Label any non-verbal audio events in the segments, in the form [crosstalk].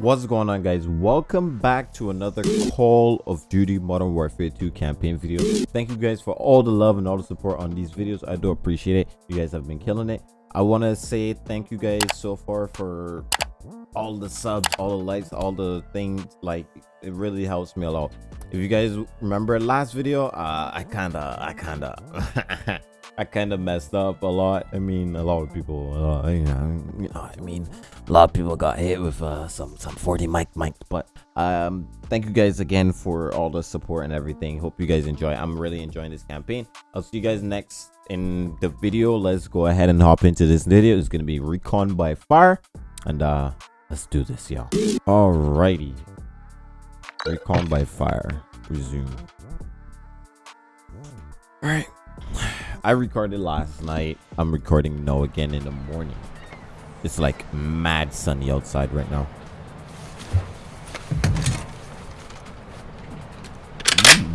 What's going on guys? Welcome back to another Call of Duty Modern Warfare 2 campaign video. Thank you guys for all the love and all the support on these videos. I do appreciate it. You guys have been killing it. I want to say thank you guys so far for all the subs, all the likes, all the things. Like it really helps me a lot. If you guys remember last video, uh, I kind of, I kind of [laughs] I kind of messed up a lot. I mean, a lot of people, uh, you, know, you know, I mean, a lot of people got hit with uh, some some 40 mic mic. But um, thank you guys again for all the support and everything. Hope you guys enjoy. I'm really enjoying this campaign. I'll see you guys next in the video. Let's go ahead and hop into this video. It's gonna be recon by fire, and uh, let's do this, y'all. Alrighty, recon by fire. Resume. All right. I recorded last night. I'm recording no again in the morning. It's like mad sunny outside right now. Mm.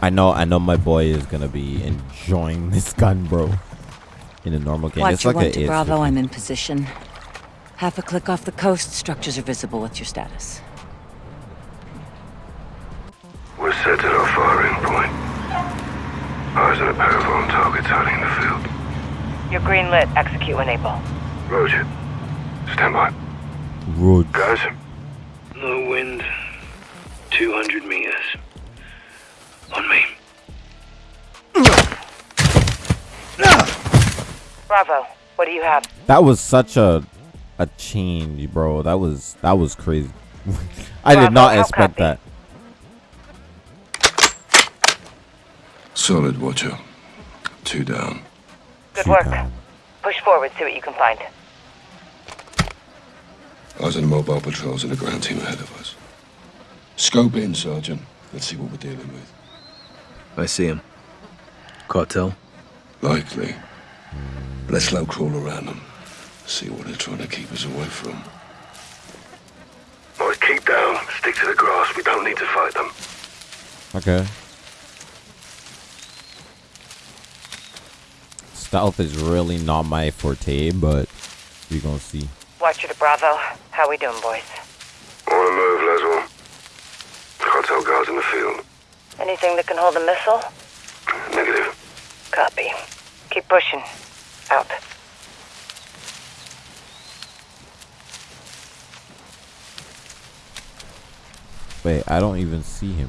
I know, I know my boy is gonna be enjoying [laughs] this gun, bro. In a normal game. Watch it's like one a to Bravo, I'm in position. Half a click off the coast, structures are visible. What's your status? We're set at our firing point. Eyes on a pair of armed targets hiding in the field. You're green lit. Execute when able. Roger. Stand by. Road. Guys. Low wind. 200 meters. On me. Bravo. What do you have? That was such a a change, bro. That was that was crazy. [laughs] I Bravo, did not expect copy? that. Solid, Watcher. Two down. Good Two work. down. Push forward. See what you can find. Eyes on the mobile patrols and a ground team ahead of us. Scope in, Sergeant. Let's see what we're dealing with. I see him. Cartel? Likely. Let's low crawl around them. See what they're trying to keep us away from. Boys, keep down. Stick to the grass. We don't need to fight them. Okay. Stealth is really not my forte, but we're gonna see. Watcher to Bravo. How we doing, boys? On the move, Laswell. Cartel guards in the field. Anything that can hold a missile? Negative. Copy. Keep pushing. Out. Wait, I don't even see him.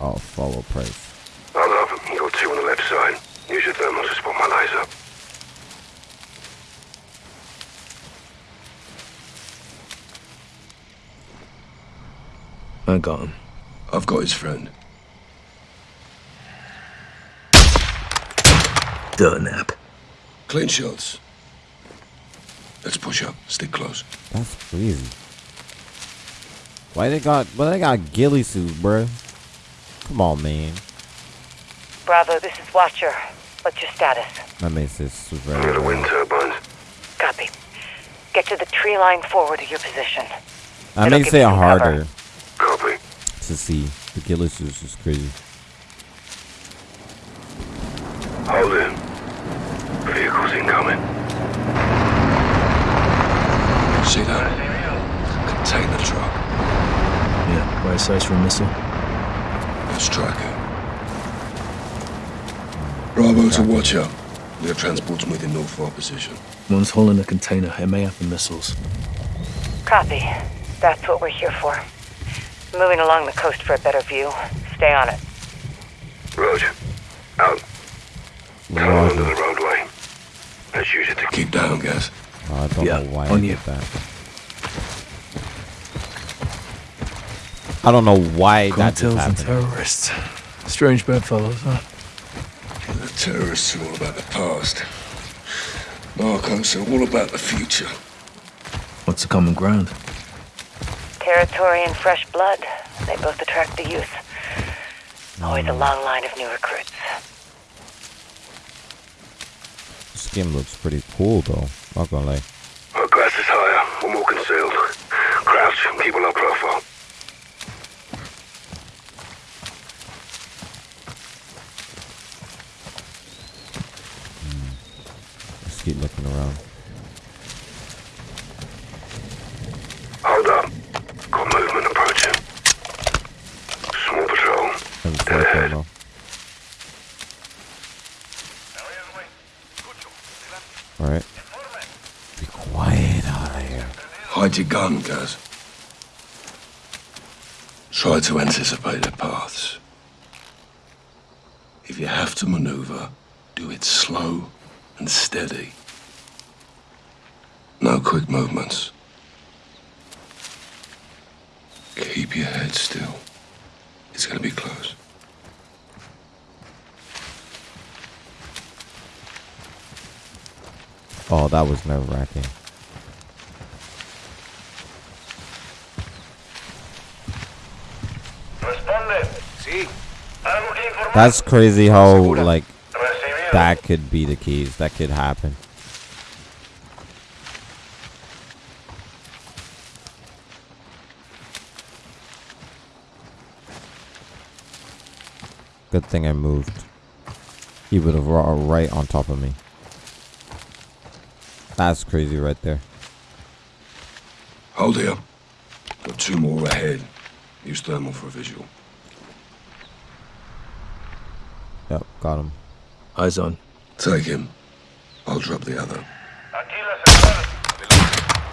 I'll follow Price. I love him. You got two on the left side. Use your thermal to spot my laser. I got him. I've got his friend. Dirt nap. Clean shots. Let's push up. Stick close. That's crazy. Why they got why they got ghillie suits, bruh? Come on, man. Bravo, this is Watcher. What's your status? That makes this super. Near the wind turbines. Copy. Get to the tree line forward of your position. That It'll makes give it you cover. harder Copy. to see. The ghillie suits is crazy. Hold in. Vehicles incoming. See that? Container truck. Yeah, right size for a missile. Let's track it. Bravo to Watcher. We have transports moving north for our position. One's hauling a container. It may have the missiles. Copy. That's what we're here for. Moving along the coast for a better view. Stay on it. Roger. Out. Tunnel under Roger. the roadway. Let's use it to keep down, guys. Oh, I don't Yeah, know why I on did you. that. I don't know why that just Cartels and terrorists. Strange bedfellows, huh? The terrorists are all about the past. Narcos are all about the future. What's the common ground? Territory and fresh blood. They both attract the youth. Always a long line of new recruits. This game looks pretty cool though. Not gonna lie. Our grass is higher. We're more concealed. Crouch. Keep a low profile. just keep looking around. Hold up. Got movement approaching. Small patrol. Have a Dead sniper ahead. ammo. Alright. Be quiet out of here. Your gun, Gaz. Try to anticipate their paths. If you have to maneuver, do it slow and steady. No quick movements. Keep your head still. It's gonna be close. Oh, that was nerve That's crazy how like that could be the case. That could happen. Good thing I moved. He would have raw right on top of me. That's crazy right there. Hold here. Got two more ahead. Use thermal for a visual. Yep, got him. Eyes on. Take him. I'll drop the other.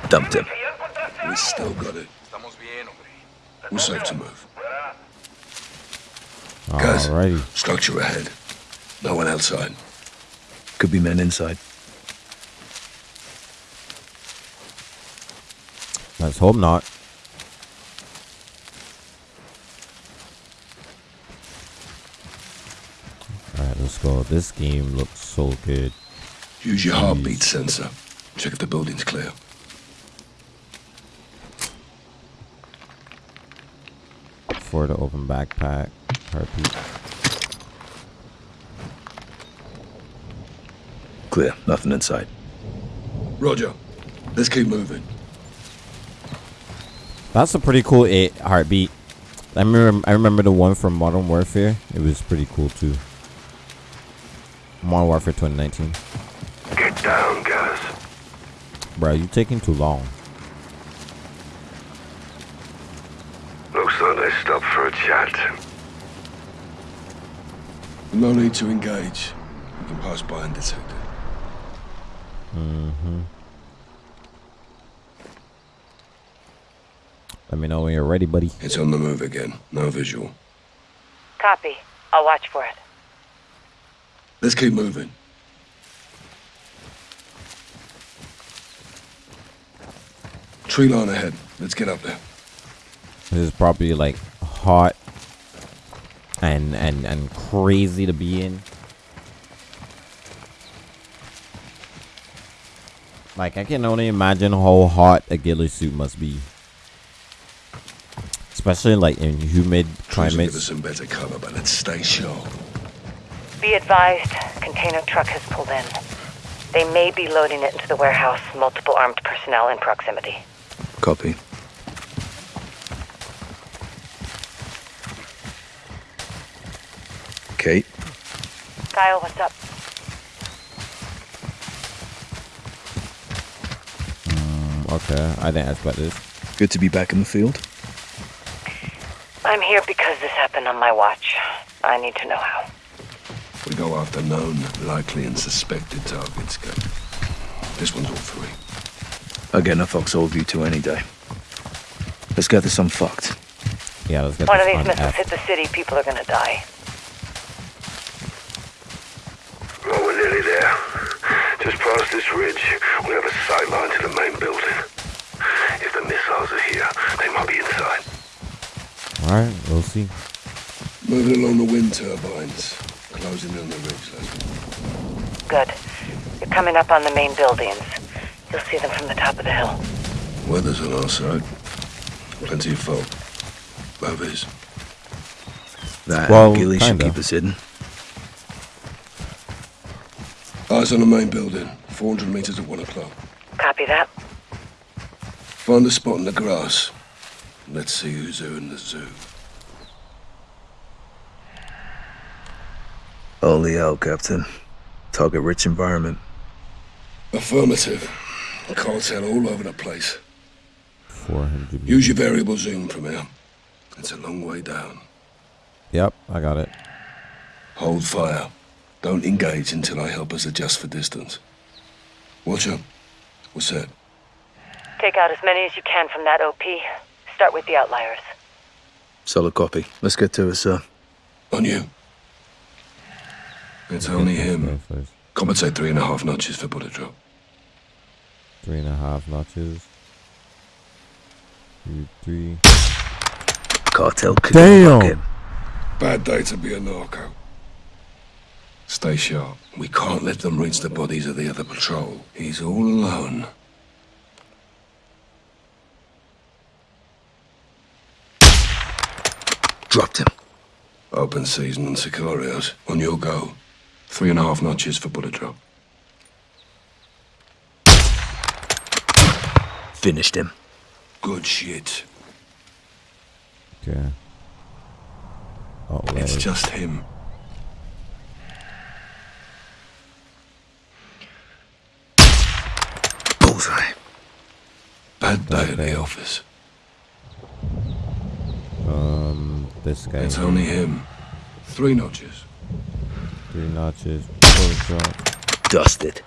Dumped him. We still got it. We're safe to move. Guys. Alrighty. Structure ahead. No one outside. Could be men inside. Let's hope not. Alright, let's go. This game looks so good. Use your heartbeat sensor. Check if the building's clear. For the open backpack. Heartbeat. Clear. Nothing inside. Roger. Let's keep moving. That's a pretty cool eight heartbeat. I remember I remember the one from Modern Warfare. It was pretty cool too. Modern Warfare 2019. Get down, guys. Bro, you taking too long. Looks like they stopped for a chat. No need to engage. We can pass by and undetected. Mm-hmm. Let me know when you're ready, buddy. It's on the move again. No visual. Copy. I'll watch for it. Let's keep moving. Tree line ahead. Let's get up there. This is probably like hot and and and crazy to be in. Like I can only imagine how hot a ghillie suit must be. Especially like in humid to give us some better cover, but let's stay sharp. Be advised, container truck has pulled in. They may be loading it into the warehouse. Multiple armed personnel in proximity. Copy. Kate, Kyle, what's up? Mm, Okay, I didn't expect this. good to be back in the field. I'm here because this happened on my watch. I need to know how. We go after known, likely, and suspected targets. Go. This one's all three. I'll get in a foxhole view to any day. Let's gather some fucked. Yeah, let's get One of these missiles F. hit the city, people are gonna die. Oh, we're nearly there. Just past this ridge, we have a sight line to the main building. If the missiles are here, they might be inside. Alright, we'll see. Moving along the wind turbines. Closing in the ridge, Laswell. Good. You're coming up on the main buildings. You'll see them from the top of the hill. Weather's on our side. Plenty of fog. Both is. That Well, and ghillie should keep us hidden. Eyes on the main building. 400 meters at 1 o'clock. Copy that. Find a spot in the grass. Let's see who's who in the zoo. Holy hell, Captain. Target rich environment. Affirmative. Cartel all over the place. 400 Use your variable zoom from here. It's a long way down. Yep, I got it. Hold fire. Don't engage until I help us adjust for distance. Watcher, what's that? Take out as many as you can from that OP. Start with the outliers. Solid copy. Let's get to it, sir. On you. It's only him. Compensate three and a half notches for bullet drop. Three and a half notches. Two, three. Cartel could Damn. Bad day to be a narco. Stay sharp. We can't let them reach the bodies of the other patrol. He's all alone. Dropped him. Open season on Sicarios. On your go. Three and a half notches for bullet drop. Finished him. Good shit. Okay. Oh, It's wait. just him. Bullseye. Bad day at the office. Um, this guy. It's only him. Three notches. Three notches. Four drop. Dusted.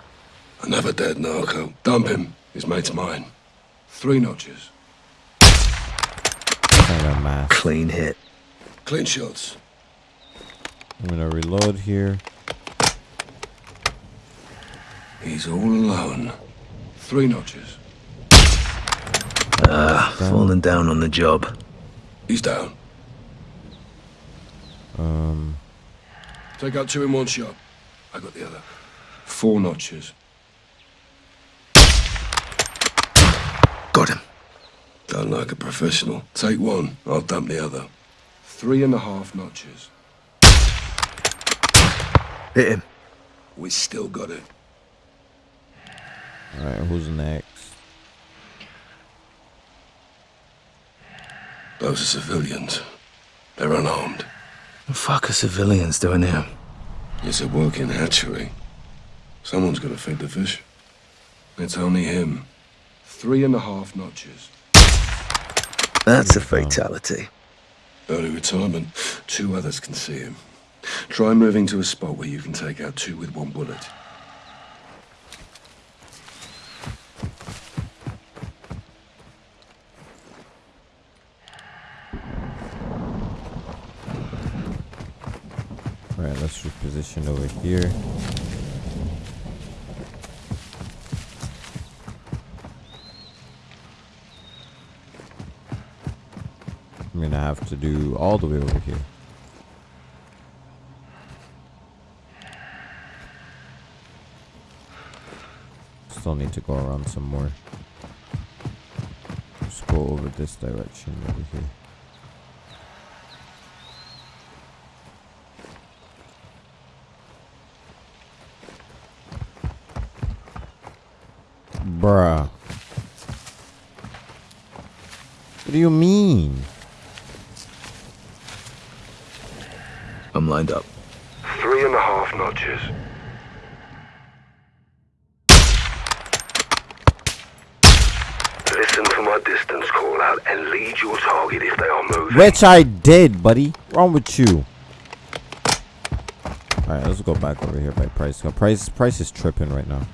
Another dead narco. Dump him. His mate's mine. Three notches. Kind of mask. Clean hit. Clean shots. I'm gonna reload here. He's all alone. Three notches. Ah, falling down on the job. He's down. Um, Take out two in one shot. I got the other. Four notches. Got him. Done like a professional. Take one. I'll dump the other. Three and a half notches. Hit him. We still got it. all right. Who's next? Those are civilians. They're unarmed. The fuck are civilians doing here? It's a working hatchery. Someone's gonna feed the fish. It's only him. Three and a half notches. That's a fatality. Early retirement. Two others can see him. Try moving to a spot where you can take out two with one bullet. All right. Over here. I'm gonna have to do all the way over here. Still need to go around some more. Just go over this direction over here. Bruh. What do you mean? I'm lined up. Three and a half notches. Listen for my distance call out and lead your target if they are moving. Which I did, buddy. Wrong with you? Alright, let's go back over here by price. Price price is tripping right now.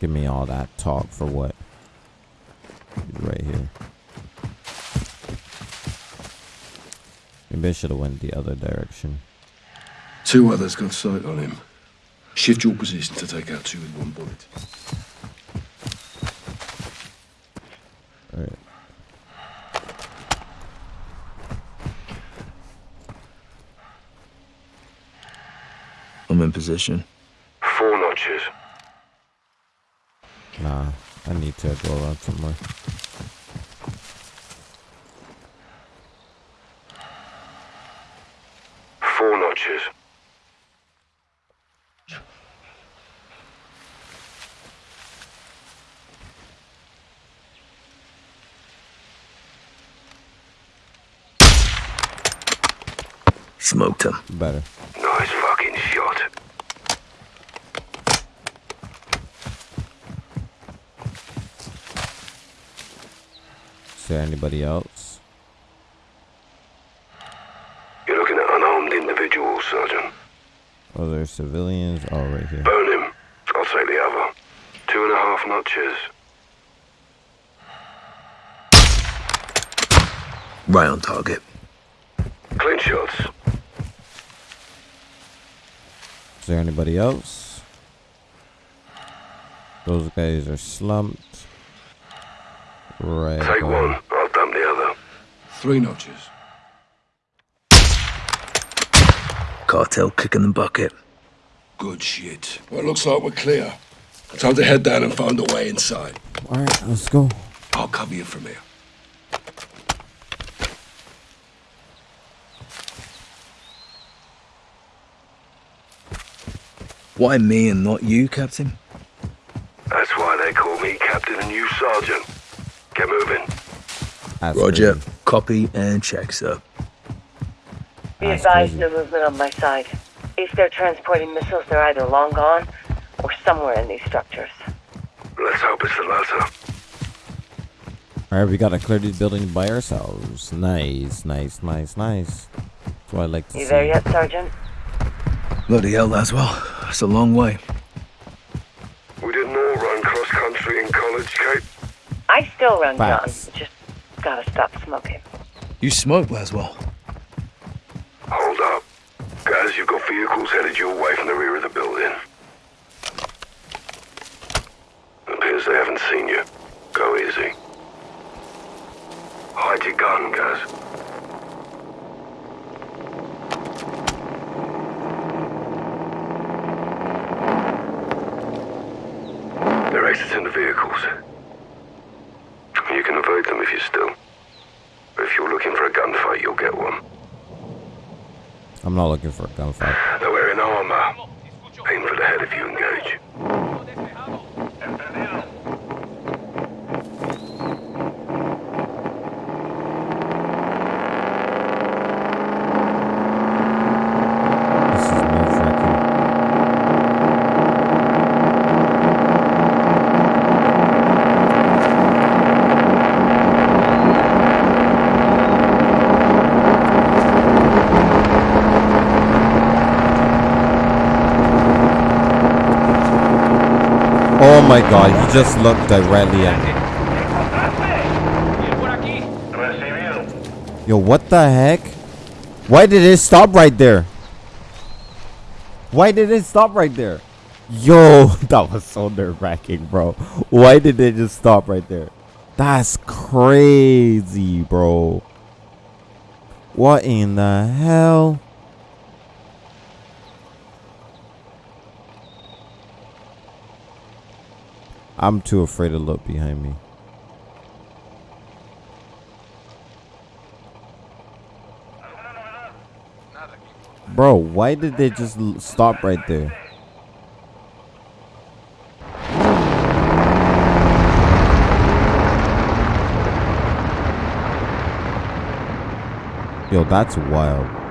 Give me all that talk for what? Right here. Maybe I should have went the other direction. Two others got sight on him. Shift your position to take out two with one bullet. Alright. I'm in position. Four notches. Nah, I need to go around somewhere. Four smoked. Better. Nice fucking shot. Is there anybody else? You're looking at unarmed individuals, Sergeant. Oh, are there civilians? Oh, right here. Burn him. I'll take the other. Two and a half notches. Right on target. Clean shots. There anybody else? Those guys are slumped. Right. Take on. one. I'll dump the other. Three notches. Cartel kicking the bucket. Good shit. Well, it looks like we're clear. Time to head down and find a way inside. All right, let's go. I'll cover you from here. Why me and not you, Captain? That's why they call me Captain and you Sergeant. Get moving. That's Roger. crazy. Copy and check, sir. Be That's advised, crazy. no movement on my side. If they're transporting missiles, they're either long gone or somewhere in these structures. Let's hope it's the latter. All right, we gotta clear these buildings by ourselves. Nice, nice, nice, nice. That's what I like to You see. there yet, Sergeant? Bloody hell, Laswell. That's a long way. We didn't all run cross country in college, Kate. I still run, John. Just gotta stop smoking. You smoke, Laswell. Hold up. Guys, you've got vehicles headed your way from the rear of the building. Appears they haven't seen you. Go easy. Hide your gun, guys. They're exiting the vehicles. You can avoid them if you're still. But if you're looking for a gunfight, you'll get one. I'm not looking for a gunfight. They're wearing armor. Aim for the head if you engage. This is nerve wracking. Oh my god, he just looked directly at me. Yo, what the heck? Why did it stop right there? Why did it stop right there? Yo, [laughs] that was so nerve wracking, bro. Why did it just stop right there? That's crazy, bro. What in the hell? I'm too afraid to look behind me. Bro, why did they just stop right there? Yo, that's wild.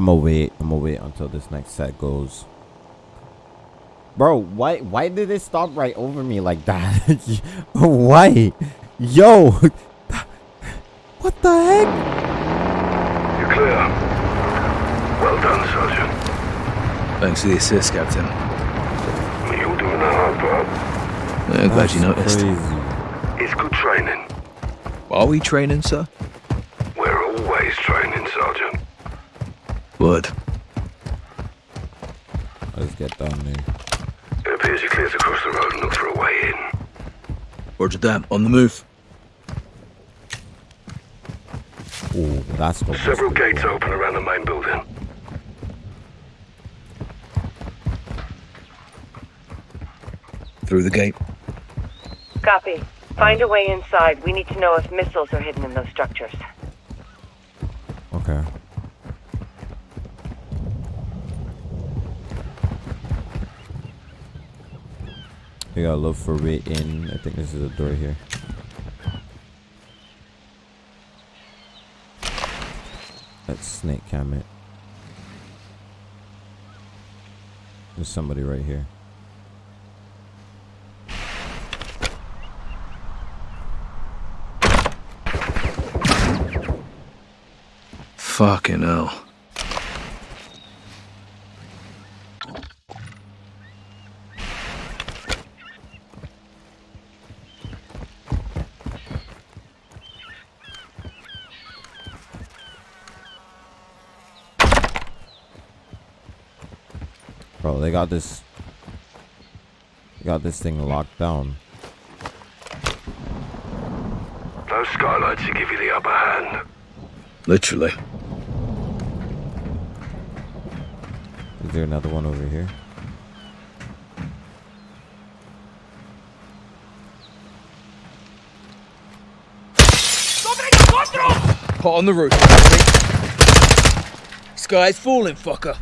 I'm gonna wait. I'm gonna wait until this next set goes. Bro, why why did it stop right over me like that? [laughs] why? Yo, [laughs] what the heck? You're clear. Well done, Sergeant. Thanks for the assist, Captain. You're doing the hard part. Uh, glad you That's noticed. Crazy. It's good training. Are we training, sir? We're always training, Sergeant. Word. Let's get down there. It appears you cleared across the road and looked for a way in. Roger that. On the move. Oh, that's what. Several gates open around the main building. Through the gate. Copy. Find a way inside. We need to know if missiles are hidden in those structures. Okay. We got a look for way in. I think this is a door here. That's snake cam it. There's somebody right here. Fucking hell. Got this. They got this thing locked down. Those skylights should give you the upper hand. Literally. Is there another one over here? Pot on the roof. Sky's falling, fucker.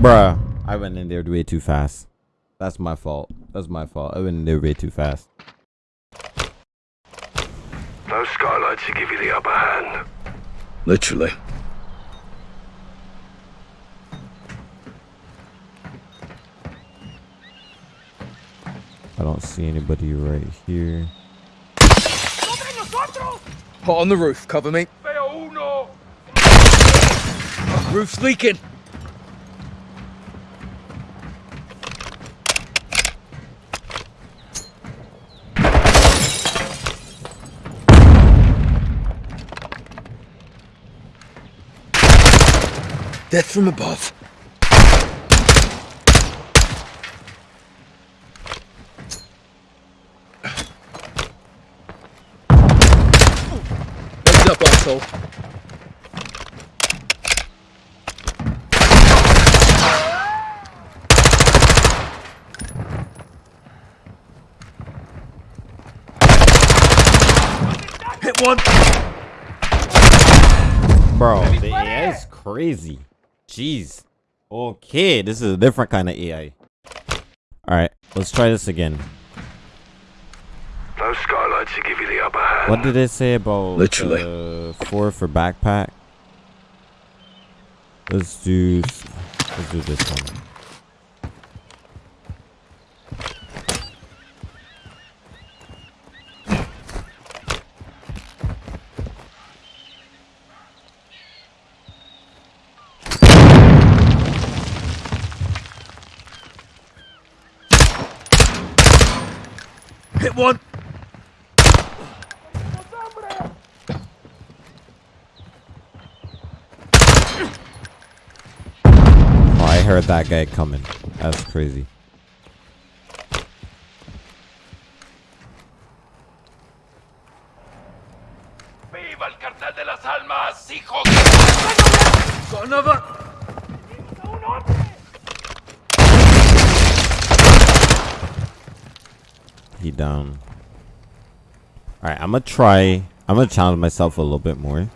Bruh, I went in there way too fast. That's my fault. That's my fault. I went in there way too fast. Those skylights should give you the upper hand. Literally. I don't see anybody right here. Pot on the roof. Cover me. Roof's leaking. Death from above. Heads up, asshole. Hit one. Bro, the AI is crazy. Jeez. Okay, this is a different kind of AI. Alright, let's try this again. Those skylights give you the upper hand. What did it say about Literally. uh, four for backpack? Let's do let's do this one. One. Oh, I heard that guy coming. That's crazy. ¡Viva el cartel de las almas, hijos! Got another. He down. Alright, I'm gonna try. I'm gonna challenge myself a little bit more.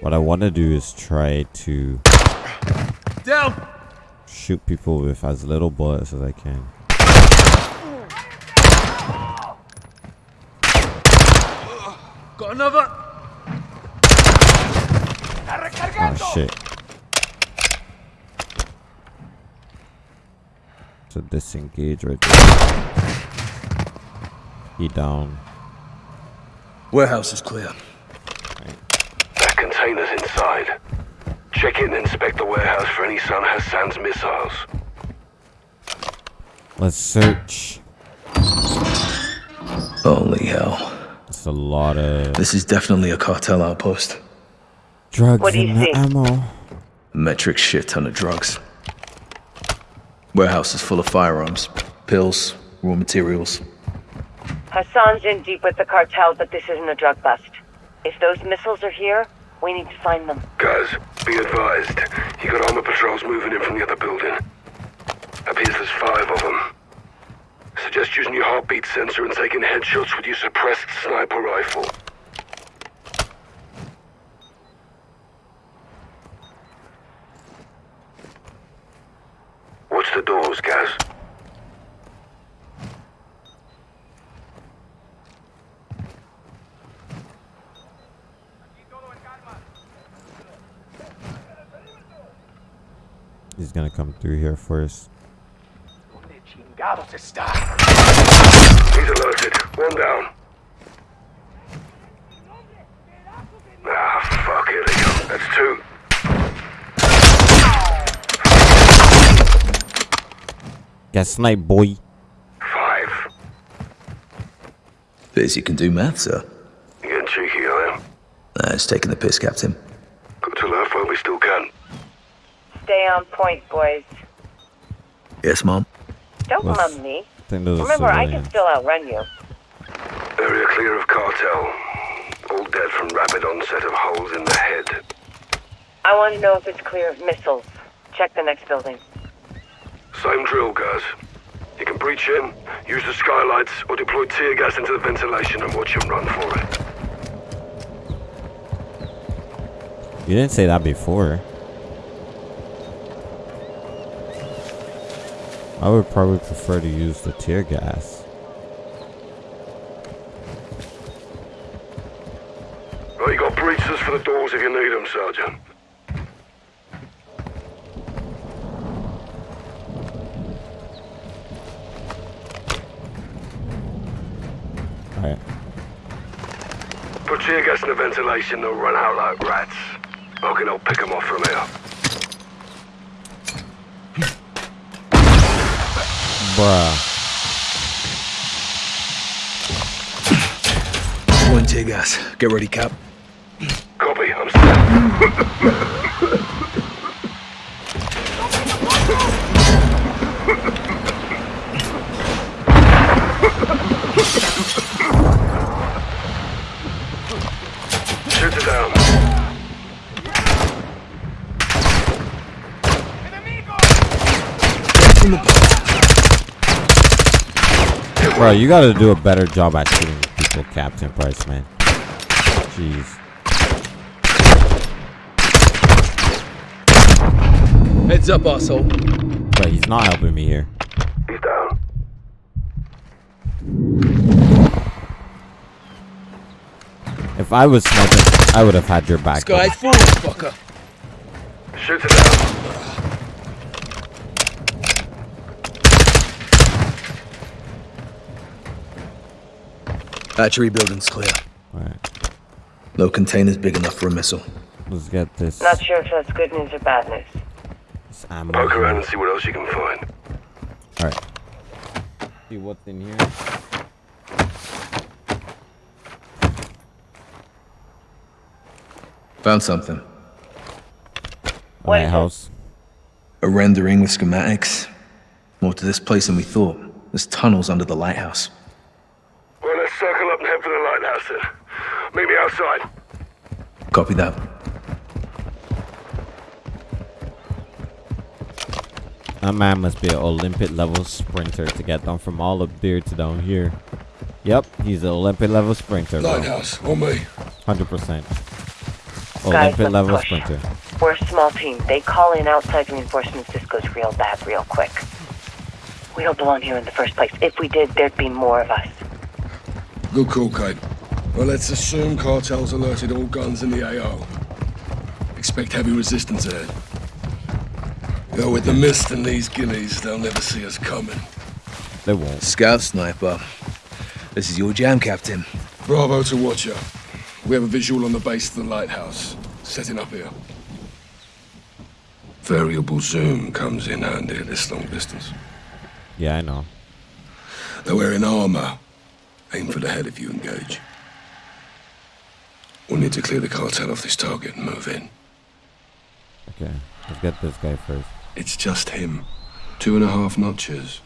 What I want to do is try to Down. shoot people with as little bullets as I can. Got another. Oh shit. So disengage right there. He down. Warehouse is clear. That container's inside. Check in and inspect the warehouse for any Son Hassan's missiles. Let's search. Holy hell. It's a lot of This is definitely a cartel outpost. drugs What do you and see? ammo. Metric shit ton of drugs. Warehouse is full of firearms, pills, raw materials. Hassan's in deep with the cartel, but this isn't a drug bust. If those missiles are here, we need to find them. Guys, be advised. You got armor patrols moving in from the other building. Appears there's five of them. Suggest using your heartbeat sensor and taking headshots with your suppressed sniper rifle. Watch the doors, Gaz. He's gonna come through here first. He's alerted. One down. Ah, fuck, here they go. That's two. Get sniped, boy. Five. Biz, you can do math, sir. You getting cheeky, I am. Nah, it's taking the piss, Captain. Got to laugh while we still can. Stay on point, boys. Yes, Mom? Don't What's- love me. I think those are Remember, I can still outrun you. Area clear of cartel. All dead from rapid onset of holes in the head. I want to know if it's clear of missiles. Check the next building. Same drill, guys. You can breach in, use the skylights, or deploy tear gas into the ventilation and watch him run for it. You didn't say that before. I would probably prefer to use the tear gas. Well, you got breaches for the doors if you need them, Sergeant. Alright. Put tear gas in the ventilation, they'll run out like rats. I can help pick them off from here. Bruh. One tear gas. Get ready, Cap. Copy, I'm [laughs] Bro, you gotta do a better job at shooting people, Captain Price, man. Jeez. Heads up, asshole. But he's not helping me here. He's down. If I was smoking, I would have had your back. Sky's full, fucker. Shoot it down. Battery building's clear. Alright, No containers big enough for a missile. let's get this, Not sure if that's good news or bad news. this ammo. Poke around and see what else you can find. Alright. See what's in here. Found something. What is it? Lighthouse. A rendering with schematics. More to this place than we thought. There's tunnels under the lighthouse. Well, let's circle up and head for the lighthouse then. Meet me outside. Copy that. That man must be an Olympic level sprinter to get down from all up there to down here. Yep, he's an Olympic level sprinter, bro. Lighthouse, on me. 100%. Guys, Olympic let's level push. sprinter. We're a small team. They call in outside reinforcements. This goes real bad real quick. We don't belong here in the first place. If we did, there'd be more of us. Good call, Kate. Well, let's assume cartels alerted all guns in the AO. Expect heavy resistance ahead. Yo, with the mist and these gillies, they'll never see us coming. They won't. Scout sniper. This is your jam, Captain. Bravo to Watcher. We have a visual on the base of the lighthouse. Setting up here. Variable zoom comes in handy at this long distance. Yeah, I know. They're wearing armor. Aim for the head if you engage. We'll need to clear the cartel off this target and move in. Okay, let's get this guy first. It's just him. Two and a half notches.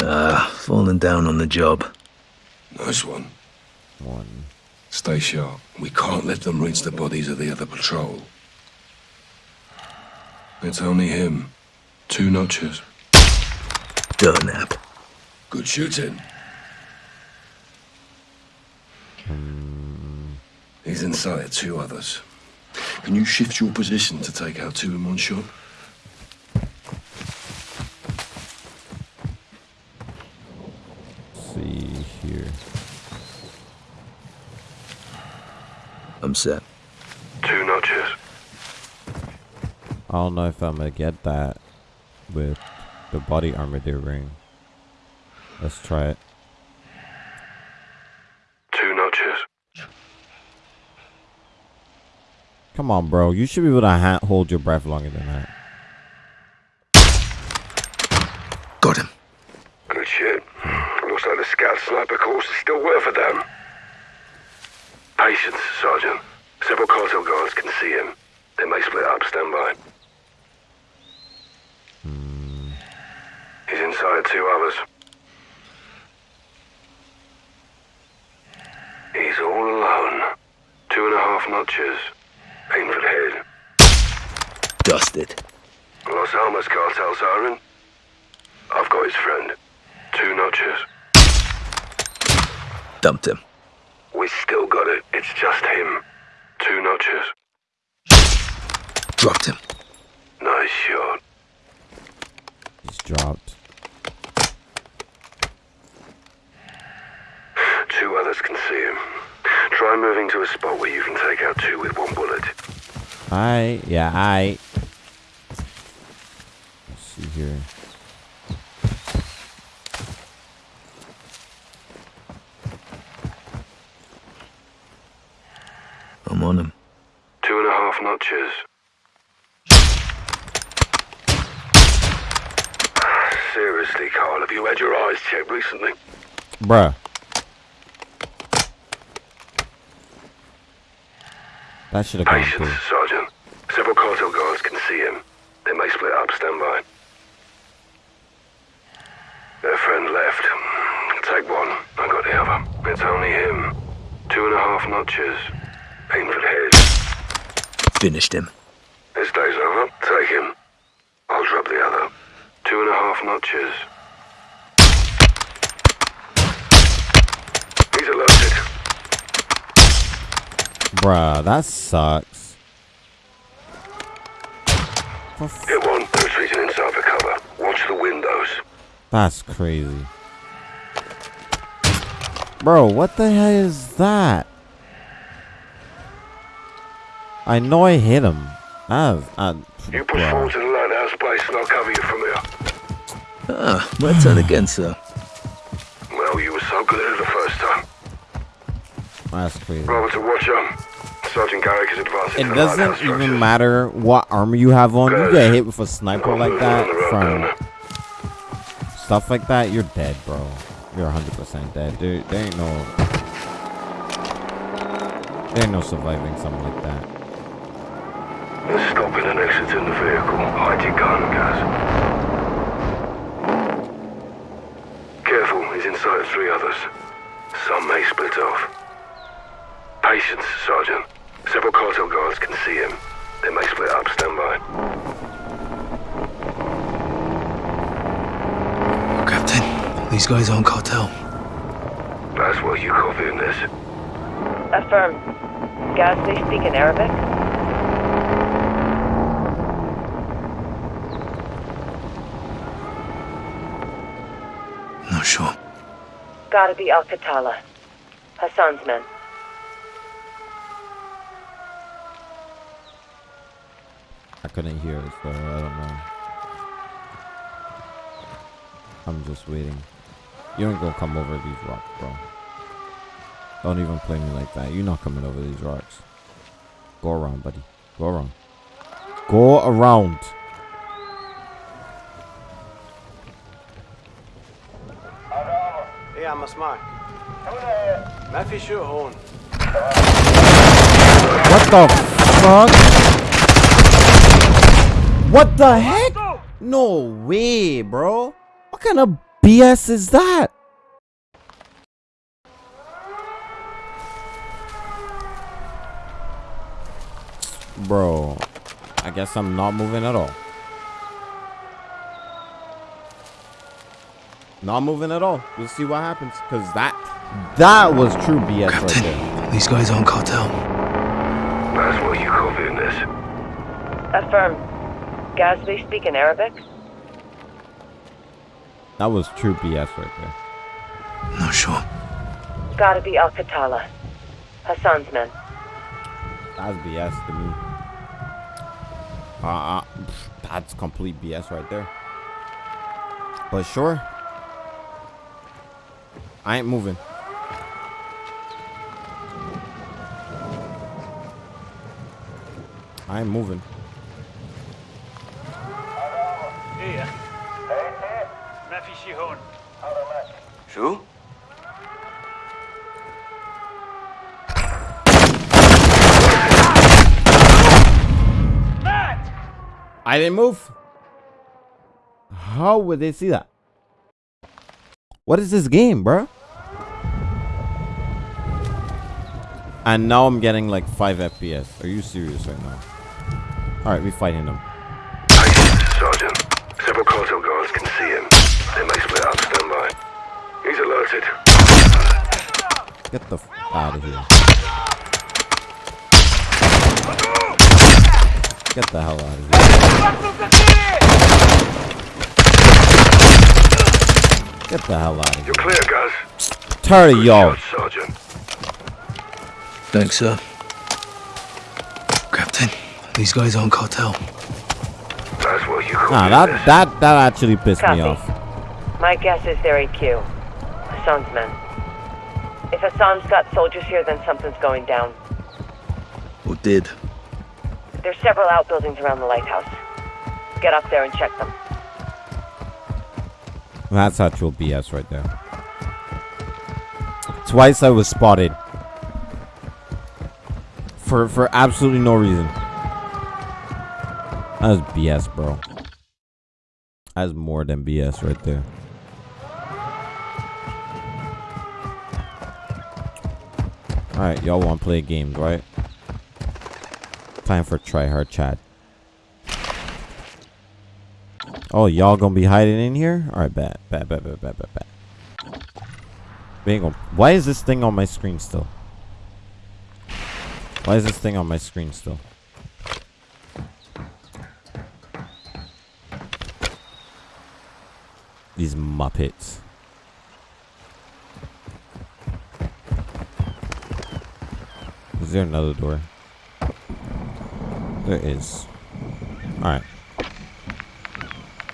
Ah, falling down on the job. Nice one. One. Stay sharp. We can't let them reach the bodies of the other patrol. It's only him. Two notches. Durnap. Good shooting. He's inside two others. Can you shift your position to take out two in one shot? Let's see here. I'm set. Two notches. I don't know if I'm gonna get that with the body armor they're wearing. Let's try it. Two notches. Come on, bro. You should be able to ha- hold your breath longer than that. Got him. Good shit. Looks like the scout sniper course is still worth a damn. Patience, Sergeant. Several cartel guards can see him. They may split up. Stand by. He's inside two others. He's all alone. Two and a half notches. Aim for the head. Dusted. Las Almas cartel siren. I've got his friend. Two notches. Dumped him. We still got it. It's just him. Two notches. Dropped him. Nice shot. He's dropped. Two others can see him. Try moving to a spot where you can take out two with one bullet. I yeah I. Let's see here. I'm on him. Two and a half notches. Seriously, Carl, have you had your eyes checked recently? Bruh. That should have come Patience, through. Sergeant. Several cartel guards can see him. They may split up. Stand by. Their friend left. Take one. I got the other. It's only him. Two and a half notches. Aim for the head. Finished him. This day's over. Take him. I'll drop the other. Two and a half notches. He's alerted. Bruh, that sucks. For f- Hit one. Retreating inside for cover. Watch the windows. That's crazy. Bro, what the hell is that? I know I hit him. That is, uh, You push bruh. forward to the lighthouse base and I'll cover you from here. Ah, my turn again, sir. Well, you were so good at it the first time. That's crazy. Robert to watch on. Sergeant Garrick is advancing It doesn't even matter what armor you have on. You get hit with a sniper like that road, from stuff like that, you're dead, bro. You're 100% dead. dude. there ain't no, there ain't no surviving something like that. They're stopping and exiting the vehicle. Hide your gun, guys. Careful, he's inside of three others. Some may split off. Patience, Sergeant. Several cartel guards can see him. They may split up. Stand by. Captain, these guys aren't cartel. That's what you copying this. Affirm. Guys, they speak in Arabic? Not sure. Gotta be Al Qatala. Hassan's men. couldn't hear it, so I don't know. I'm just waiting. You ain't gonna come over these rocks, bro. Don't even play me like that. You're not coming over these rocks. Go around, buddy. Go around. Go around. ايه يا عم اسمعك ما في شو هون What the fuck? What the heck? No way, bro. What kind of BS is that? Bro, I guess I'm not moving at all. Not moving at all. We'll see what happens. Cause that that was true BS right there. These guys aren't cartel. That's what you copying this. Affirm. Guys, they speak in Arabic? That was true BS right there. Not sure. Gotta be Al Qatala. Hassan's men. That's BS to me. Uh, uh, that's complete BS right there. But sure. I ain't moving. I ain't moving. I didn't move. How would they see that? What is this game, bro? And now I'm getting like 5 FPS. Are you serious right now? Alright, we're fighting them. Sergeant. Several cartel guards can see him. They may split up. Stand by. He's alerted. Get the f out of here. Get the hell out of here. Get the hell out of here. You're clear, guys. Tired of y'all. Sergeant. Thanks, sir. Captain, these guys aren't cartel. That's what you call Nah, business. that, that, that actually pissed me off. My guess is they're AQ. Hassan's men. If Hassan's got soldiers here, then something's going down. Or did. There's several outbuildings around the lighthouse. Get up there and check them. That's actual BS right there. Twice I was spotted. For for absolutely no reason. That was BS, bro. That's more than BS right there. Alright, y'all want to play games, right? Time for try hard chat. Oh, y'all gonna be hiding in here? Alright, bet, bet, bet, bet, bet, bet, bet. We. Why is this thing on my screen still? Why is this thing on my screen still? These Muppets. Is there another door? There is. Alright.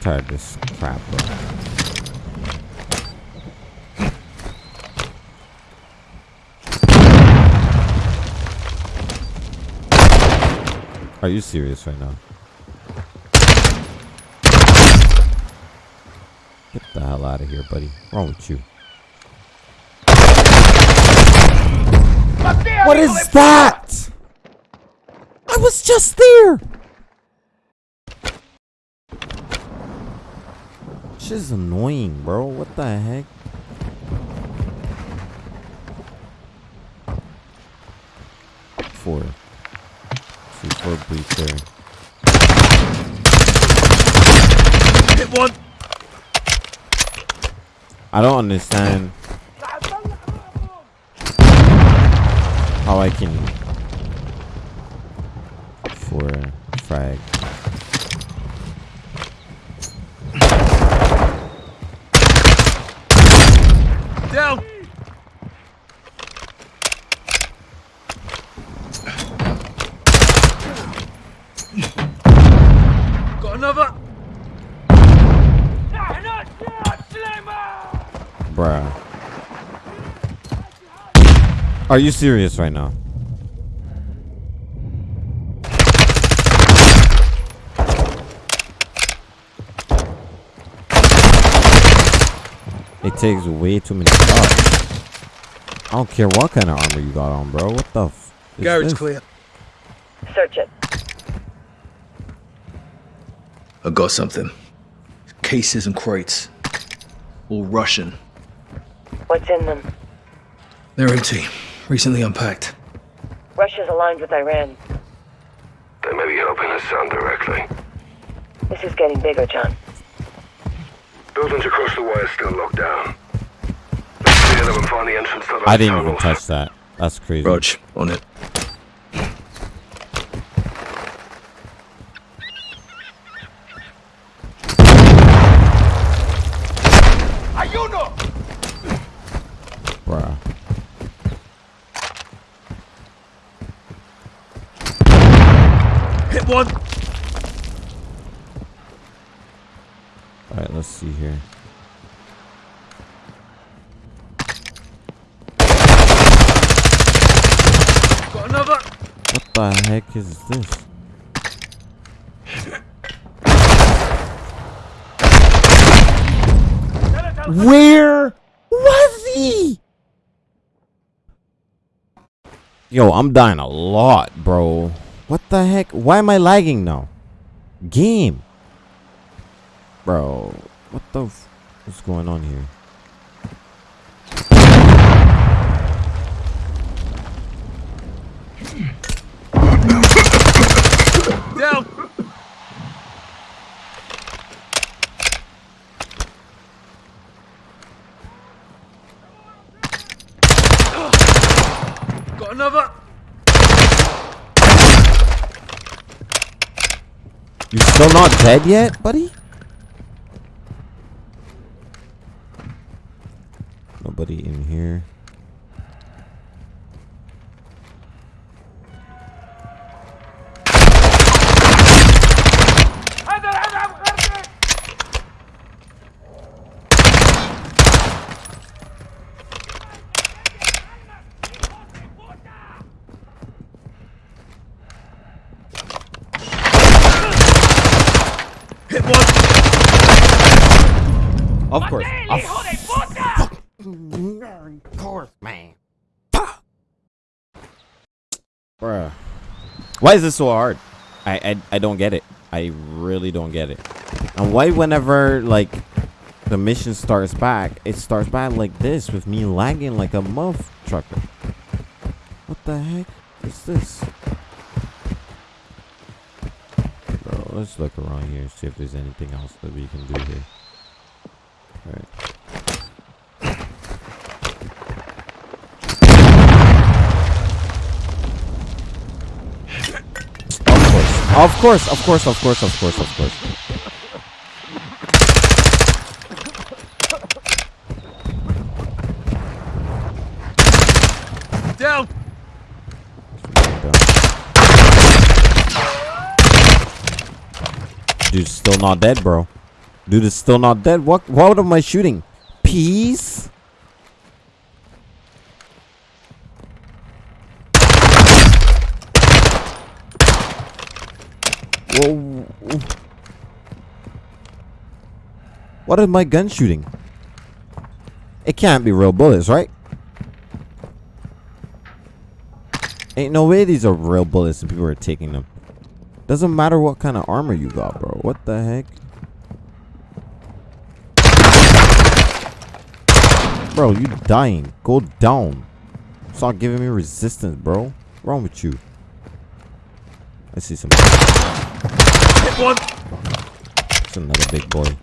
Tired of this crap, bro. Are you serious right now? Get the hell out of here, buddy. What's wrong with you? What is that? I was just there. Shit is annoying, bro. What the heck? Four. See, four breach. Hit one. I don't understand how I can for frag. Down. Got another. Bruh. Are you serious right now? It takes way too many shots. I don't care what kind of armor you got on, bro. What the f is Garage this? clear. Search it. I got something. Cases and crates. All Russian. What's in them? They're empty. Recently unpacked. Russia's aligned with Iran. They may be helping us Hassan directly. This is getting bigger, John. Buildings across the way are still locked down. Let's clear them and find the entrance to those I didn't even touch that. That's crazy. Rog, on it. Bruh. Hit one. Alright, let's see here. the heck is this? Where was he? Yo, I'm dying a lot, bro. What the heck? Why am I lagging now? Game. Bro, what the what's going on here? Down! Got another! You still not dead yet, buddy? Nobody in here. Hit one! Of course. Of course, man. Bruh. Why is this so hard? I, I I don't get it. I really don't get it. And why whenever like the mission starts back, it starts back like this with me lagging like a muff trucker. What the heck is this? Bro, let's look around here see if there's anything else that we can do here. Alright. Of course, of course, of course, of course, of course. Down! Dude's still not dead, bro. Dude is still not dead. What? What am I shooting? Peas? What is my gun shooting? It can't be real bullets, right? Ain't no way these are real bullets and people are taking them. Doesn't matter what kind of armor you got, bro. What the heck? Bro, you dying. Go down. Stop giving me resistance, bro. What's wrong with you? I see some. Hit one! It's another big boy.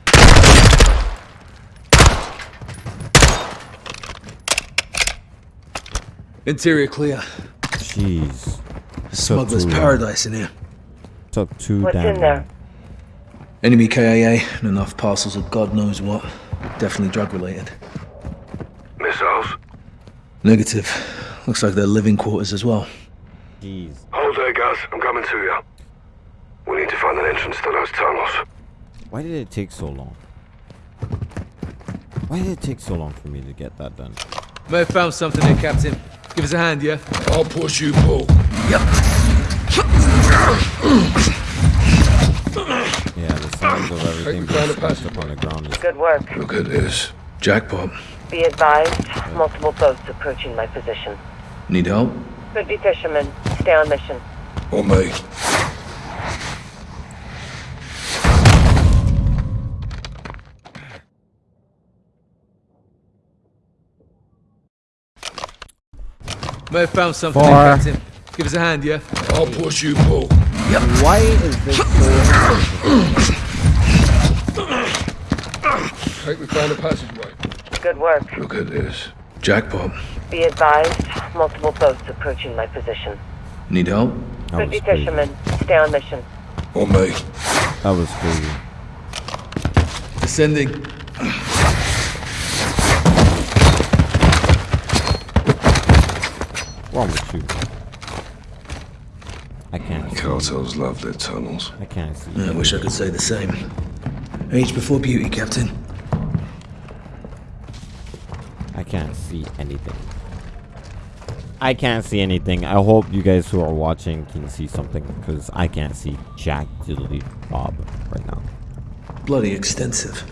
Interior clear. Jeez. Smuggler's too paradise in here. Took too What's damn in there? Enemy KIA and enough parcels of God knows what. Definitely drug related. Missiles? Negative. Looks like they're living quarters as well. Jeez. Hold there, guys. I'm coming to you. We need to find an entrance to those tunnels. Why did it take so long? Why did it take so long for me to get that done? May have found something here, Captain. Give us a hand, yeah? I'll push you, Paul. Yeah, the sounds of everything being found a smashed up on the ground Good work. Look at this. Jackpot. Be advised, multiple boats approaching my position. Need help? Could be fishermen. Stay on mission. Or me. May have found something Four. here, Captain. Give us a hand, yeah? I'll push you, Paul. Yep. Why is this so Think we found a passageway. Good work. Look at this. Jackpot. Be advised, multiple boats approaching my position. Need help? That Could was be crazy. fishermen. Stay on mission. On me. That was crazy. Descending. Wrong with you? I can't see. Cartels love their tunnels. I can't see. I wish I could say the same. Age before beauty, Captain. I can't see anything. I can't see anything. I hope you guys who are watching can see something because I can't see Jack Diddley Bob right now. Bloody extensive.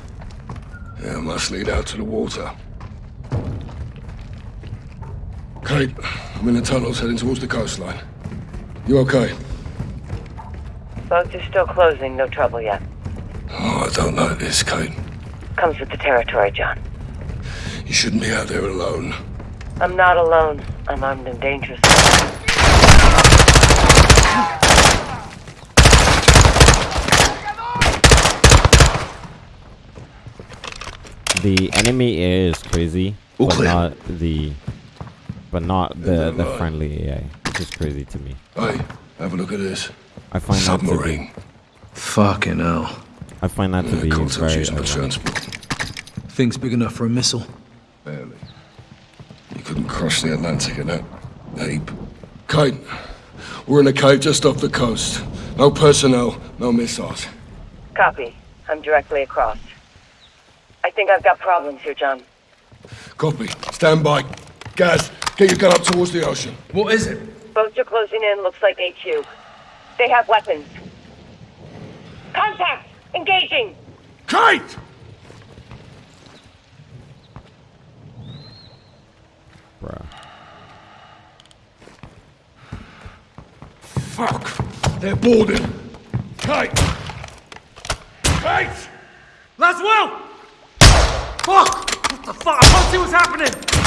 Yeah, must lead out to the water. Kate, I'm in the tunnels heading towards the coastline. You okay? Boats are still closing, no trouble yet. Oh, I don't like this, Kate. Comes with the territory, John. You shouldn't be out there alone. I'm not alone. I'm armed and dangerous. The enemy is crazy, All but clear. not the, but not the the friendly AI. Which is crazy to me. Hey, have a look at this. I find that to be, Submarine. Fucking hell. I find that to be Cartel's very. using transport. Thing's big enough for a missile. Barely. You couldn't cross the Atlantic in that heap. Kate, we're in a cave just off the coast. No personnel, no missiles. Copy. I'm directly across. I think I've got problems here, John. Copy. Stand by. Gaz, get your gun up towards the ocean. What is it? Boats are closing in, looks like HQ. They have weapons. Contact! Engaging! Kite! Bruh. Fuck! They're boarding! Kite! Kate! Laswell! Fuck! What the fuck? I can't see what's happening!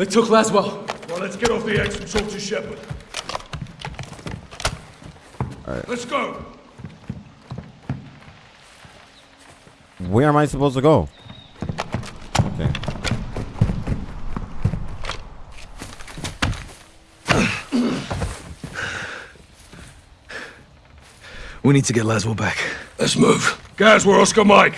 They took Laswell. Well, let's get off the X and talk to Shepherd. Alright. Let's go! Where am I supposed to go? Okay. We need to get Laswell back. Let's move. Guys, we're Oscar Mike.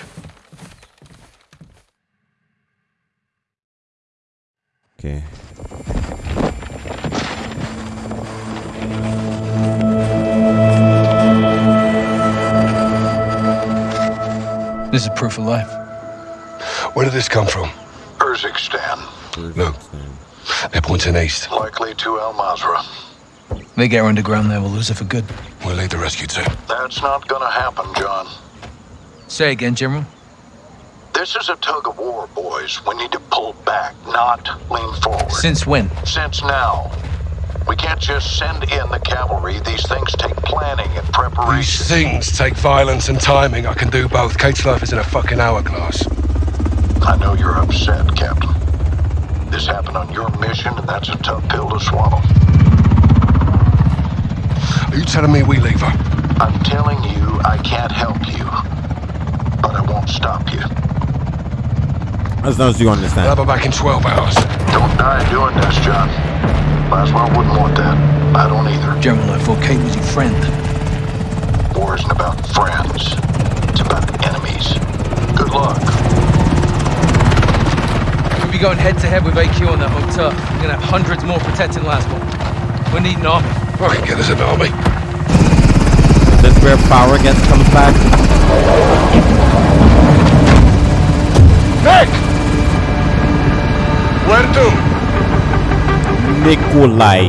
This is proof of life. Where did this come from? Urzikstan, No. They're pointing east. likely to Al Mazrah. They get her underground there, we'll lose her for good. We'll lead the rescue team. That's not gonna happen, John. Say again, General. This is a tug of war, boys. We need to pull back, not lean forward. Since when? Since now. We can't just send in the cavalry. These things take planning and preparation. These things take violence and timing. I can do both. Kate's life is in a fucking hourglass. I know you're upset, Captain. This happened on your mission, and that's a tough pill to swallow. Are you telling me we leave her? I'm telling you, I can't help you. But I won't stop you. As long as you understand. I'll understand. have back in 12 hours. Don't die doing this, John. Laswell wouldn't want that. I don't either. General, I thought Kate was your friend. War isn't about friends. It's about enemies. Good luck. We'll be going head to head with AQ on that boat tough. We're gonna have hundreds more protecting Laswell. We need an army. Fucking get us an army. This where power gets comes back. Nick! Where to? Nikolai.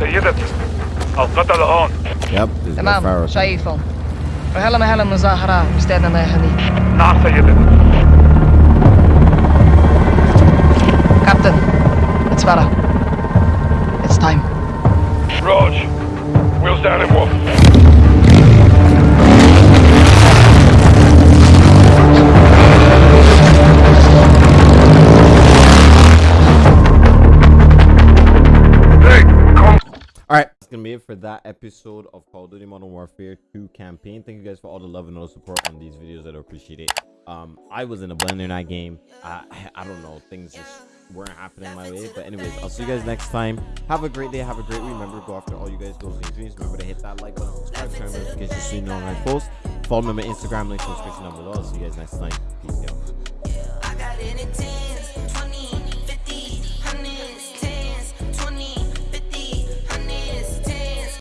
سيدتي القتل هون Yep, this is where تمام Pharaoh comes. شايفهم وهلا مهلا مظاهرة مستعد الله يخليك نعم سيدتي It's better. It's time. Rog. Wheels down and Wolf. gonna be it for that episode of Call of Duty Modern Warfare 2 campaign. Thank you guys for all the love and all the support on these videos. I appreciate it. Um, I was in a blender night game. I, I, I don't know. Things just weren't happening my way. But anyways, I'll see you guys next time. Have a great day. Have a great week. Remember go after all you guys goals and dreams. Remember to hit that like button, subscribe, turn on notifications so you know when I post. Follow me on my Instagram, link in the description down below. I'll see you guys next time. Peace out.